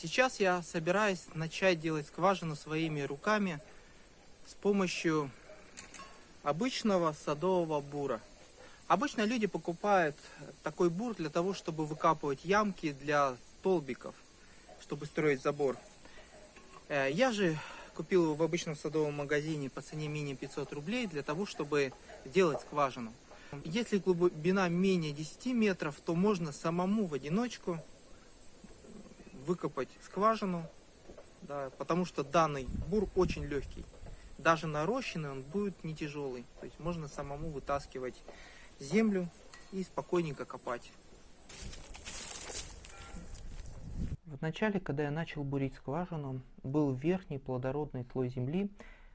Сейчас я собираюсь начать делать скважину своими руками с помощью обычного садового бура. Обычно люди покупают такой бур для того, чтобы выкапывать ямки для столбиков, чтобы строить забор. Э, я же купил его в обычном садовом магазине по цене менее 500 рублей для того, чтобы делать скважину. Если глубина менее 10 метров, то можно самому в одиночку выкопать скважину, да, потому что данный бур очень легкий. Даже нарощенный он будет не тяжелый. То есть можно самому вытаскивать землю и спокойненько копать. В начале, когда я начал бурить скважину, был верхний плодородный слой земли,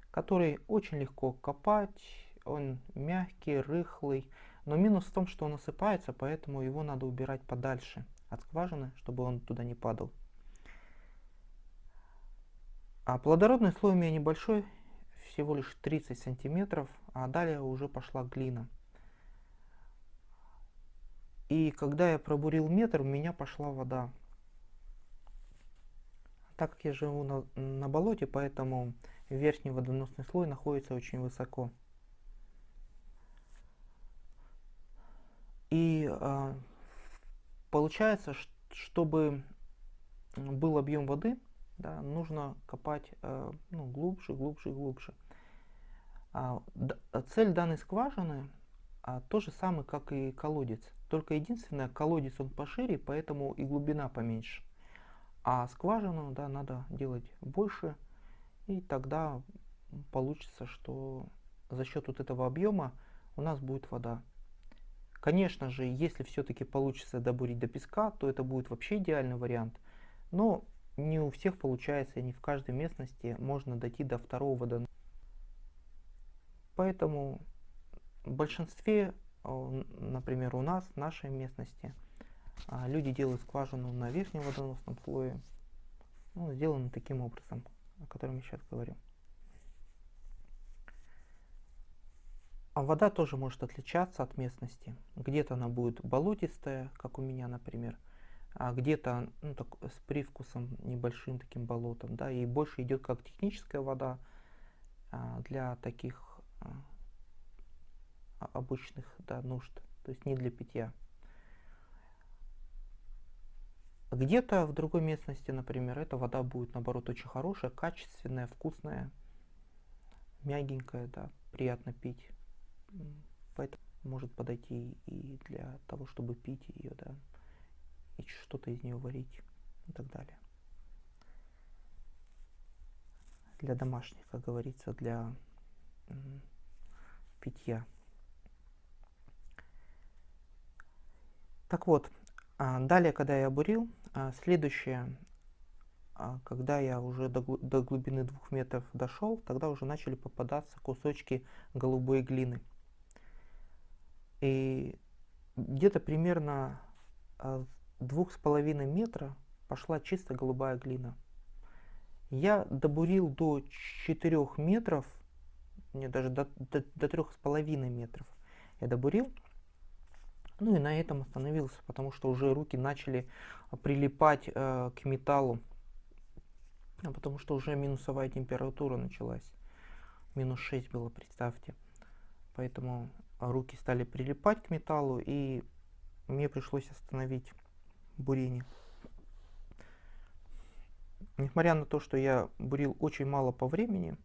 который очень легко копать, он мягкий, рыхлый, но минус в том, что он осыпается, поэтому его надо убирать подальше от скважины, чтобы он туда не падал. А плодородный слой у меня небольшой, всего лишь 30 сантиметров, а далее уже пошла глина. И когда я пробурил метр, у меня пошла вода. Так как я живу на, на болоте, поэтому верхний водоносный слой находится очень высоко. И э, получается, чтобы был объем воды, да, нужно копать э, ну, глубже, глубже, глубже. А, цель данной скважины а, то же самое, как и колодец. Только единственное, колодец он пошире, поэтому и глубина поменьше. А скважину да, надо делать больше, и тогда получится, что за счет вот этого объема у нас будет вода. Конечно же, если все-таки получится добурить до песка, то это будет вообще идеальный вариант. Но не у всех получается, не в каждой местности можно дойти до второго водоноса. Поэтому в большинстве, например, у нас, в нашей местности, а, люди делают скважину на верхнем водоносном слое. Ну, сделано таким образом, о котором я сейчас говорю. А вода тоже может отличаться от местности. Где-то она будет болотистая, как у меня, например, а где-то ну, с привкусом небольшим таким болотом, да, и больше идет как техническая вода а, для таких а, обычных да, нужд, то есть не для питья. Где-то в другой местности, например, эта вода будет наоборот очень хорошая, качественная, вкусная, мягенькая, да, приятно пить. Поэтому может подойти и для того, чтобы пить ее, да и что-то из нее варить и так далее. Для домашних, как говорится, для питья. Так вот, а, далее, когда я бурил, а, следующее, а, когда я уже до, до глубины двух метров дошел, тогда уже начали попадаться кусочки голубой глины. И где-то примерно двух с половиной метра пошла чисто голубая глина. Я добурил до 4 метров, не даже до, до, до 3,5 метров я добурил. Ну и на этом остановился, потому что уже руки начали прилипать э, к металлу. А потому что уже минусовая температура началась. Минус 6 было, представьте. Поэтому руки стали прилипать к металлу и мне пришлось остановить бурение. Несмотря на то, что я бурил очень мало по времени,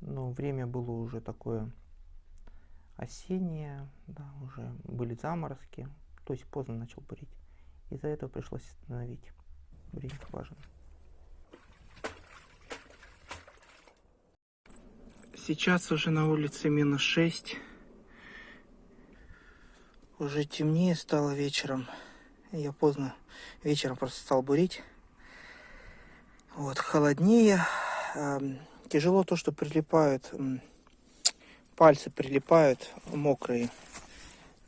но время было уже такое осеннее, да, уже были заморозки, то есть поздно начал бурить. Из-за этого пришлось остановить бурение скважины. Сейчас уже на улице минус 6. Уже темнее стало вечером. Я поздно вечером просто стал бурить. Вот, холоднее. Тяжело то, что прилипают, пальцы прилипают мокрые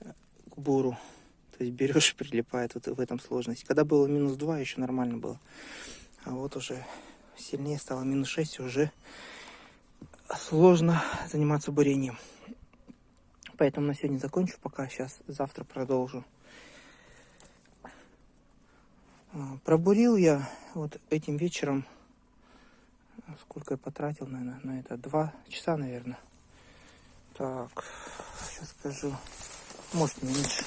к буру. То есть берешь, прилипает, вот в этом сложность. Когда было минус 2, еще нормально было. А вот уже сильнее стало минус 6, уже сложно заниматься бурением. Поэтому на сегодня закончу пока, сейчас завтра продолжу. А, пробурил я вот этим вечером, сколько я потратил, наверное, на это, два часа, наверное. Так, сейчас скажу, может меньше.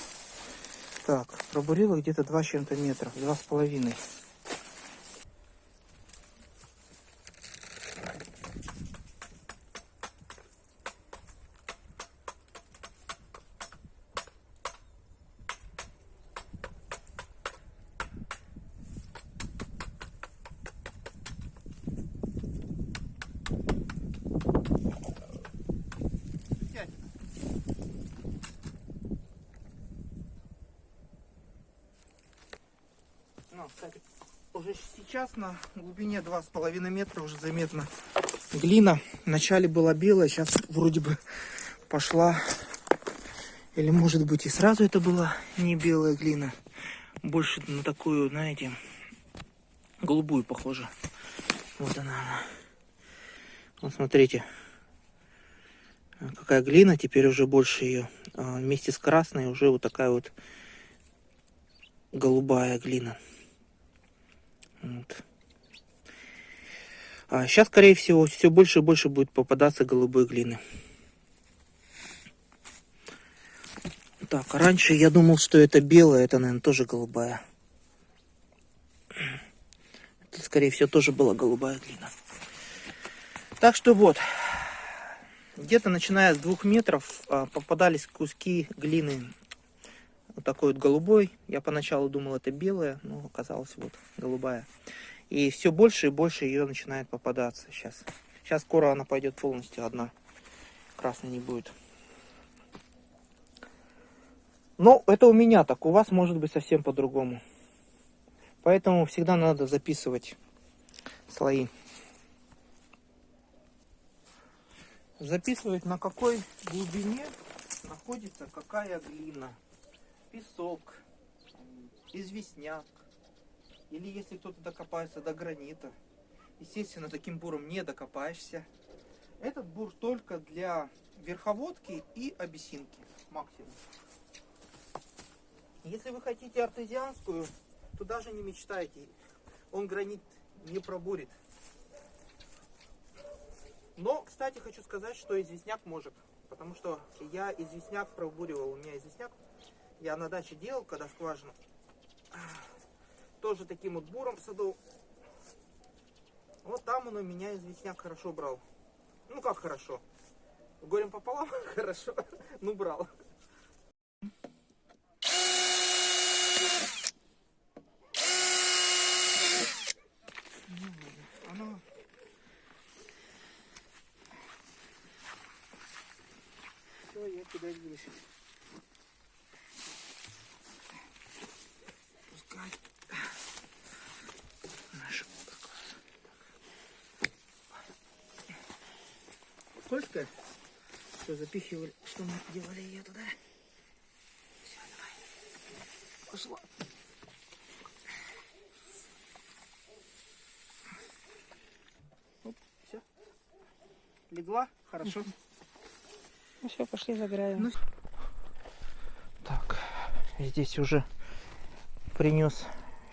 Так, пробурила где-то два с чем-то метра, два с половиной. Ну, кстати, уже сейчас на глубине 2,5 метра уже заметно глина. Вначале была белая, сейчас вроде бы пошла. Или может быть и сразу это была не белая глина. Больше на такую, знаете, голубую похоже. Вот она. Вот смотрите. Какая глина, теперь уже больше ее. А, Вместе с красной уже вот такая вот голубая глина. Вот. А сейчас, скорее всего, все больше и больше будет попадаться голубой глины. Так, а раньше я думал, что это белая, это, наверное, тоже голубая. Это, скорее всего, тоже была голубая глина. Так что вот, где-то начиная с двух метров а, попадались куски глины вот такой вот голубой. Я поначалу думал, это белая, но оказалось вот голубая. И все больше и больше ее начинает попадаться сейчас. Сейчас скоро она пойдет полностью одна. Красной не будет. Но это у меня так, у вас может быть совсем по-другому. Поэтому всегда надо записывать слои. Записывать на какой глубине находится какая глина песок, известняк, или если кто-то докопается до гранита. Естественно, таким буром не докопаешься. Этот бур только для верховодки и обесинки максимум. Если вы хотите артезианскую, то даже не мечтайте. Он гранит не пробурит. Но, кстати, хочу сказать, что известняк может. Потому что я известняк пробуривал. У меня известняк я на даче делал, когда скважину. Тоже таким вот буром садов. Вот там он у меня известняк хорошо брал. Ну как хорошо. Горем пополам хорошо. Ну брал. Я куда выше. Скользкая? Все, запихивали. Что мы делали ее туда? Все, давай. Пошла. Оп, все. Легла? Хорошо. Ну все, пошли забираем. Ну, Так, здесь уже принес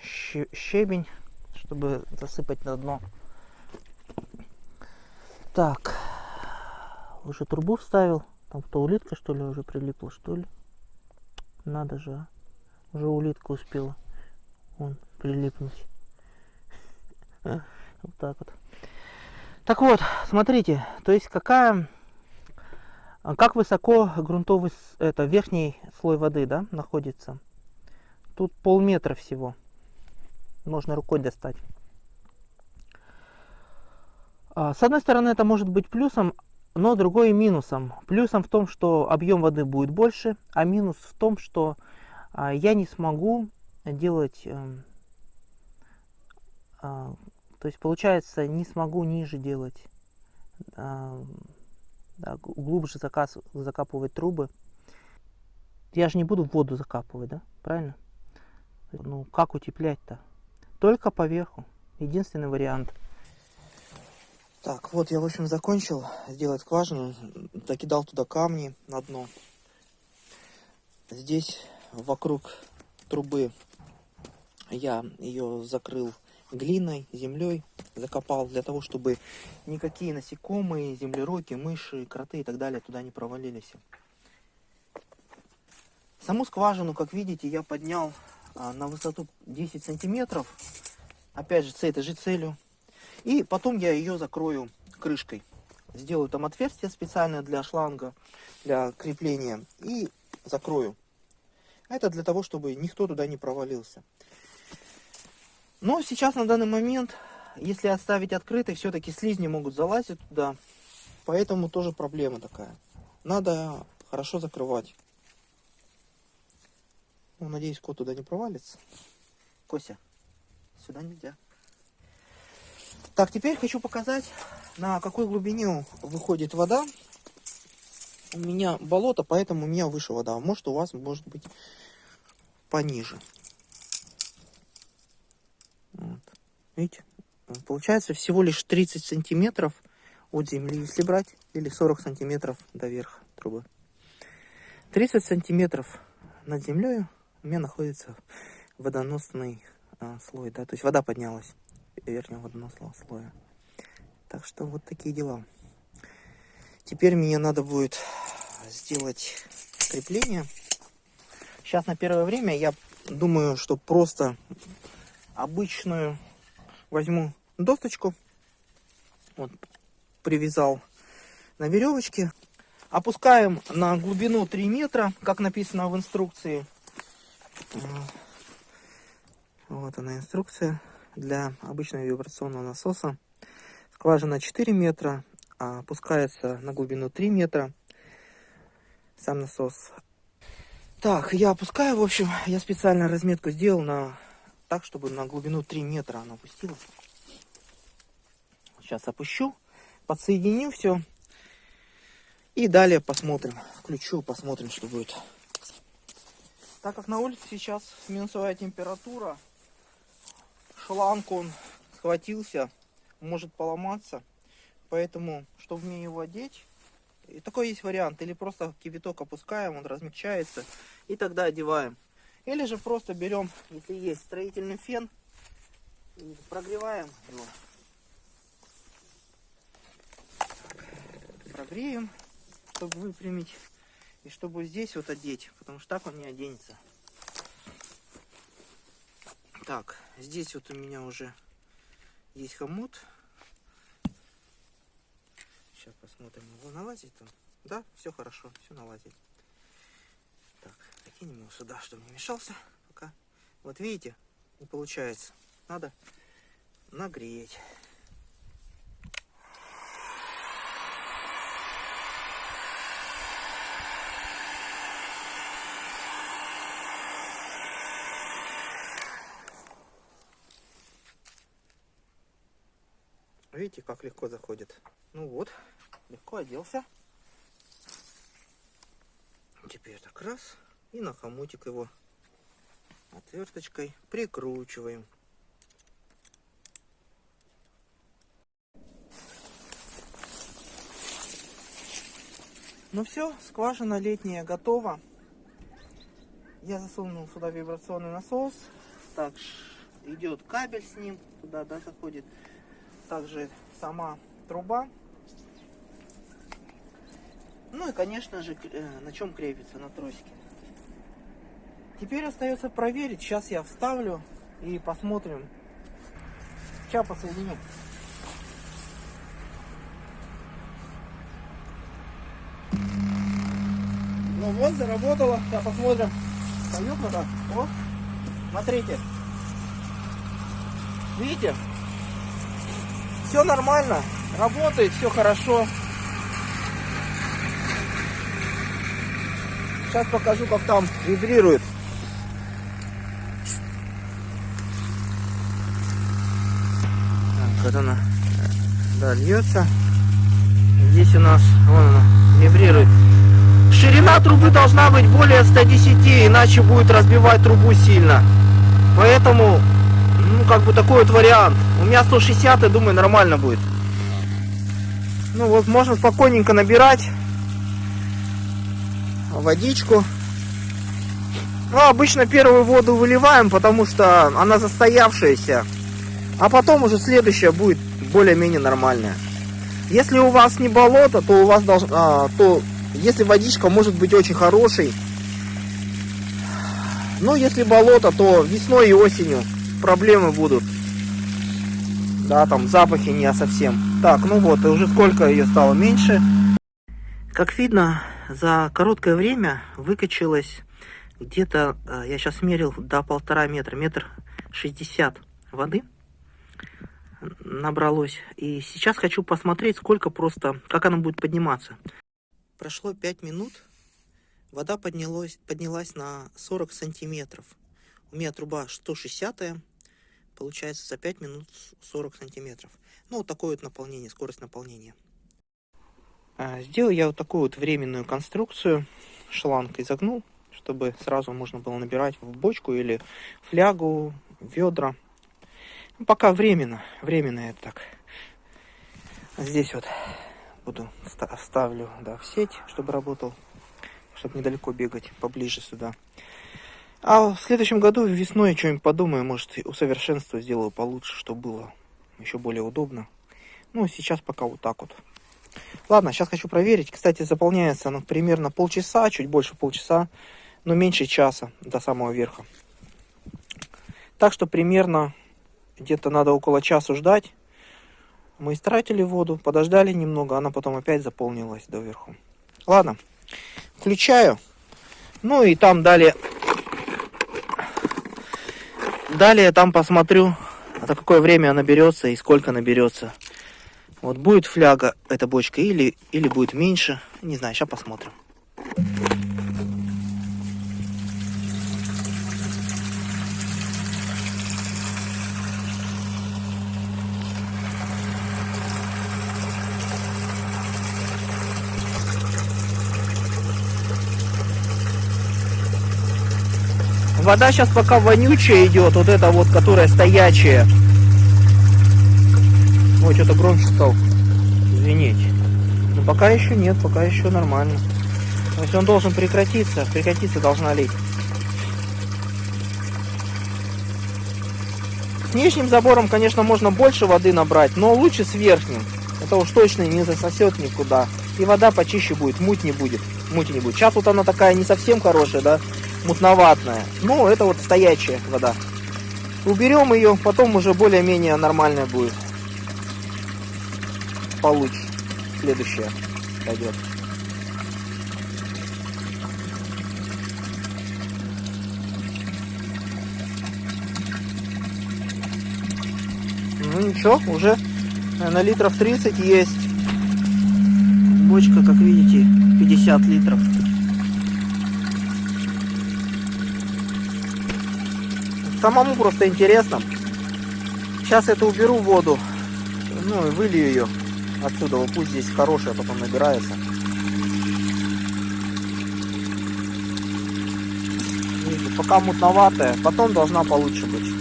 ще- щебень, чтобы засыпать на дно. Так, уже трубу вставил. Там кто улитка что ли уже прилипла, что ли? Надо же, а. Уже улитка успела. Вон, прилипнуть. Вот так вот. Так вот, смотрите, то есть какая а Как высоко грунтовый это верхний слой воды, да, находится? Тут полметра всего. Можно рукой достать. А, С одной стороны, это может быть плюсом, но другой минусом. Плюсом в том, что объем воды будет больше, а минус в том, что а, я не смогу делать, эм, а, то есть получается, не смогу ниже делать а, глубже закапывать трубы. Я же не буду воду закапывать, да? Правильно? Ну, как утеплять-то? Только поверху. Единственный вариант. Так, вот я, в общем, закончил сделать скважину. Закидал туда камни на дно. Здесь вокруг трубы я ее закрыл глиной, землей закопал для того, чтобы никакие насекомые, землероки, мыши, кроты и так далее туда не провалились. Саму скважину, как видите, я поднял а, на высоту 10 сантиметров. Опять же, с этой же целью. И потом я ее закрою крышкой. Сделаю там отверстие специальное для шланга, для крепления. И закрою. Это для того, чтобы никто туда не провалился. Но сейчас на данный момент, если оставить открытой, все-таки слизни могут залазить туда. Поэтому тоже проблема такая. Надо хорошо закрывать. Ну, надеюсь, кот туда не провалится. Кося, сюда нельзя. Так, теперь хочу показать, на какой глубине выходит вода. У меня болото, поэтому у меня выше вода. Может, у вас может быть пониже. Вот. Видите? Получается всего лишь 30 сантиметров от земли, если брать, или 40 сантиметров до верха трубы. 30 сантиметров над землей у меня находится водоносный а, слой, да, то есть вода поднялась верхнего водоносного слоя. Так что вот такие дела. Теперь мне надо будет сделать крепление. Сейчас на первое время я думаю, что просто обычную возьму досточку. Вот, привязал на веревочке. Опускаем на глубину 3 метра, как написано в инструкции. Вот она инструкция для обычного вибрационного насоса. Скважина 4 метра, а опускается на глубину 3 метра. Сам насос. Так, я опускаю, в общем, я специально разметку сделал на так, чтобы на глубину 3 метра она опустилась. Сейчас опущу, подсоединю все. И далее посмотрим. Включу, посмотрим, что будет. Так как на улице сейчас минусовая температура, шланг он схватился, может поломаться. Поэтому, чтобы мне его одеть, и такой есть вариант. Или просто кипяток опускаем, он размягчается, и тогда одеваем. Или же просто берем, если есть строительный фен, прогреваем его. Прогреем, чтобы выпрямить. И чтобы здесь вот одеть, потому что так он не оденется. Так, здесь вот у меня уже есть хомут. Сейчас посмотрим, его налазит он. Да, все хорошо, все налазит. Так, закинем его сюда, чтобы не мешался пока. Вот видите, не получается. Надо нагреть. Видите, как легко заходит. Ну вот, легко оделся. Теперь так раз. И на хомутик его отверточкой прикручиваем. Ну все, скважина летняя готова. Я засунул сюда вибрационный насос. Так, идет кабель с ним, туда, да, заходит также сама труба. Ну и, конечно же, э, на чем крепится, на тросике. Теперь остается проверить. Сейчас я вставлю и посмотрим. Сейчас посоединю. Ну вот, заработало. Сейчас посмотрим. Так. Вот. Смотрите. Видите? Все нормально, работает, все хорошо. Сейчас покажу, как там вибрирует. Так, вот она, да, льется. Здесь у нас, вон она, вибрирует. Ширина трубы должна быть более 110, иначе будет разбивать трубу сильно. Поэтому как бы такой вот вариант. У меня 160, я думаю, нормально будет. Ну вот, можно спокойненько набирать водичку. Ну, обычно первую воду выливаем, потому что она застоявшаяся. А потом уже следующая будет более-менее нормальная. Если у вас не болото, то у вас должно, а, то если водичка может быть очень хорошей, но если болото, то весной и осенью проблемы будут. Да, там запахи не совсем. Так, ну вот, и уже сколько ее стало меньше. Как видно, за короткое время выкачалось где-то, э, я сейчас мерил, до полтора метра, метр шестьдесят воды набралось. И сейчас хочу посмотреть, сколько просто, как она будет подниматься. Прошло 5 минут, вода поднялась, поднялась на 40 сантиметров. У меня труба 160 получается за 5 минут 40 сантиметров. Ну, вот такое вот наполнение, скорость наполнения. А, сделал я вот такую вот временную конструкцию, шланг изогнул, чтобы сразу можно было набирать в бочку или флягу, ведра. Ну, пока временно, временно это так. Здесь вот буду ставлю да, в сеть, чтобы работал, чтобы недалеко бегать, поближе сюда. А в следующем году весной что-нибудь подумаю, может усовершенствую, сделаю получше, чтобы было еще более удобно. Ну, сейчас пока вот так вот. Ладно, сейчас хочу проверить. Кстати, заполняется оно примерно полчаса, чуть больше полчаса, но меньше часа до самого верха. Так что примерно где-то надо около часа ждать. Мы истратили воду, подождали немного, она потом опять заполнилась доверху. Ладно, включаю. Ну и там далее... Далее там посмотрю, за какое время она наберется и сколько наберется. Вот будет фляга эта бочка или, или будет меньше. Не знаю, сейчас посмотрим. Вода сейчас пока вонючая идет, вот эта вот, которая стоячая. Ой, что-то громче стал. Извините. Но пока еще нет, пока еще нормально. То есть он должен прекратиться, прекратиться должна лить. С нижним забором, конечно, можно больше воды набрать, но лучше с верхним. Это уж точно не засосет никуда. И вода почище будет, муть не будет. Мути не будет. Сейчас вот она такая не совсем хорошая, да мутноватная. Ну, это вот стоячая вода. Уберем ее, потом уже более-менее нормальная будет. Получше. Следующая пойдет. Ну ничего, уже на литров 30 есть. Бочка, как видите, 50 литров. Самому просто интересно. Сейчас это уберу воду. Ну и вылью ее отсюда. Вот пусть здесь хорошая потом набирается. Пока мутноватая. Потом должна получше быть.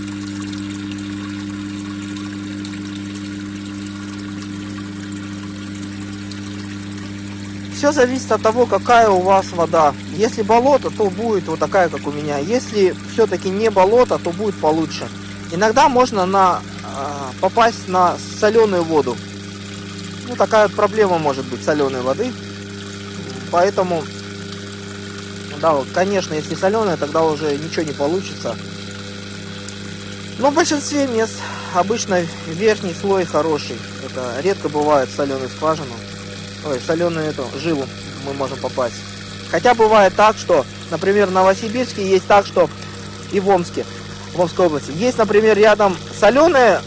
Все зависит от того, какая у вас вода. Если болото, то будет вот такая, как у меня. Если все-таки не болото, то будет получше. Иногда можно на, а, попасть на соленую воду. Ну, такая вот проблема может быть соленой воды. Поэтому, да, конечно, если соленая, тогда уже ничего не получится. Но в большинстве мест обычно верхний слой хороший. Это редко бывает соленую скважину ой, соленую эту жилу мы можем попасть. Хотя бывает так, что, например, в Новосибирске есть так, что и в Омске, в Омской области, есть, например, рядом соленая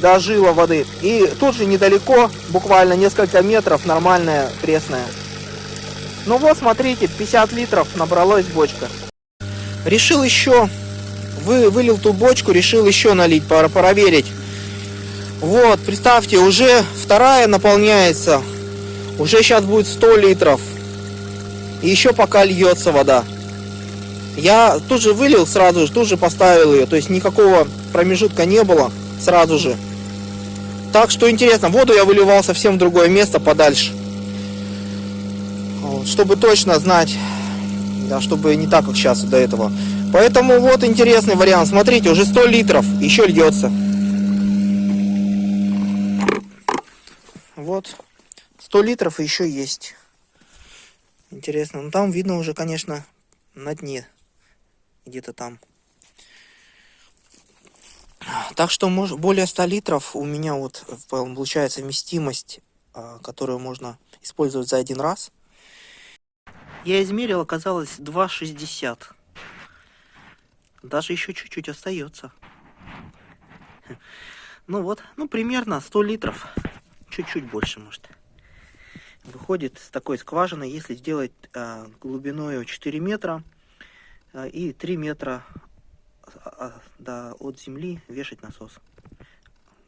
да, жила воды, и тут же недалеко, буквально несколько метров, нормальная пресная. Ну вот, смотрите, 50 литров набралась бочка. Решил еще, вы, вылил ту бочку, решил еще налить, проверить. Вот, представьте, уже вторая наполняется уже сейчас будет 100 литров. И еще пока льется вода. Я тут же вылил сразу же, тут же поставил ее. То есть никакого промежутка не было сразу же. Так что интересно, воду я выливал совсем в другое место, подальше. Вот, чтобы точно знать, да, чтобы не так, как сейчас до этого. Поэтому вот интересный вариант. Смотрите, уже 100 литров, еще льется. Вот. 100 литров еще есть. Интересно. Ну там видно уже, конечно, на дне. Где-то там. Так что мож- более 100 литров у меня вот получается вместимость, а, которую можно использовать за один раз. Я измерил, оказалось 2,60. Даже еще чуть-чуть остается. Ну вот, ну примерно 100 литров. Чуть-чуть больше, может. Выходит с такой скважины, если сделать а, глубиной 4 метра а, и 3 метра а, да, от земли вешать насос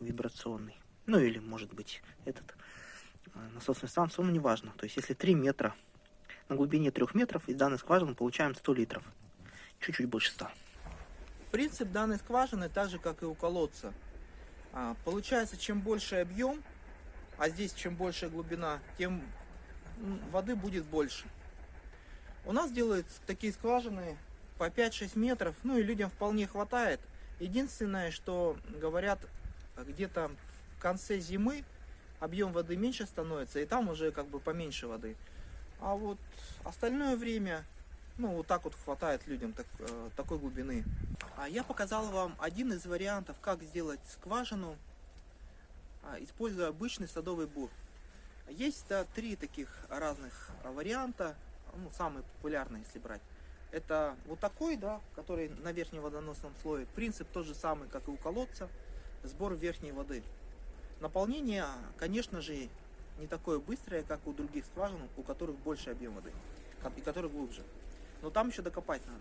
вибрационный. Ну или может быть этот а, насосную станцию, ну неважно. То есть если 3 метра на глубине 3 метров из данной скважины получаем 100 литров. Чуть-чуть больше 100. Принцип данной скважины так же, как и у колодца. А, Получается, чем больше объем, а здесь чем больше глубина, тем воды будет больше. У нас делают такие скважины по 5-6 метров, ну и людям вполне хватает. Единственное, что говорят, где-то в конце зимы объем воды меньше становится, и там уже как бы поменьше воды. А вот остальное время, ну вот так вот хватает людям так- э, такой глубины. А я показал вам один из вариантов, как сделать скважину, используя обычный садовый бур. Есть да, три таких разных а, варианта, ну, самый популярный, если брать. Это вот такой, да, который на верхнем водоносном слое. Принцип тот же самый, как и у колодца, сбор верхней воды. Наполнение, конечно же, не такое быстрое, как у других скважин, у которых больше объем воды, и которые глубже. Но там еще докопать надо.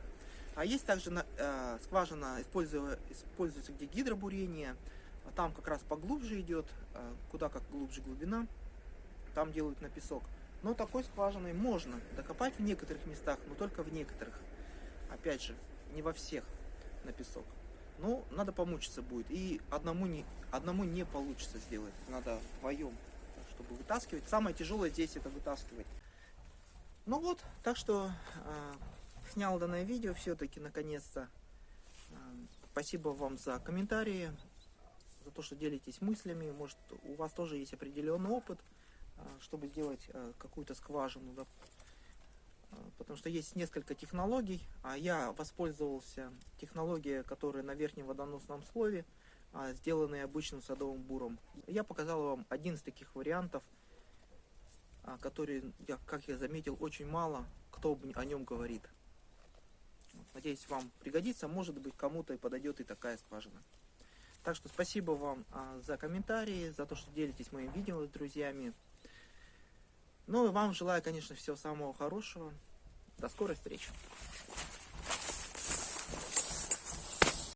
А есть также э, скважина, используя- используется где гидробурение, а там как раз поглубже идет, э, куда как глубже глубина, там делают на песок. Но такой скважиной можно докопать в некоторых местах, но только в некоторых. Опять же, не во всех на песок. Ну, надо помучиться будет. И одному не, одному не получится сделать. Надо вдвоем, чтобы вытаскивать. Самое тяжелое здесь это вытаскивать. Ну вот, так что э, снял данное видео все-таки наконец-то. Э, спасибо вам за комментарии, за то, что делитесь мыслями. Может, у вас тоже есть определенный опыт, э, чтобы сделать э, какую-то скважину. да. Э, Потому что есть несколько технологий, а я воспользовался технологией, которая на верхнем водоносном слое, а, сделанной обычным садовым буром. Я показал вам один из таких вариантов, а, который, как я заметил, очень мало кто о нем говорит. Надеюсь, вам пригодится, может быть, кому-то и подойдет и такая скважина. Так что спасибо вам а, за комментарии, за то, что делитесь моим видео с друзьями. Ну и вам желаю, конечно, всего самого хорошего. До скорой встречи.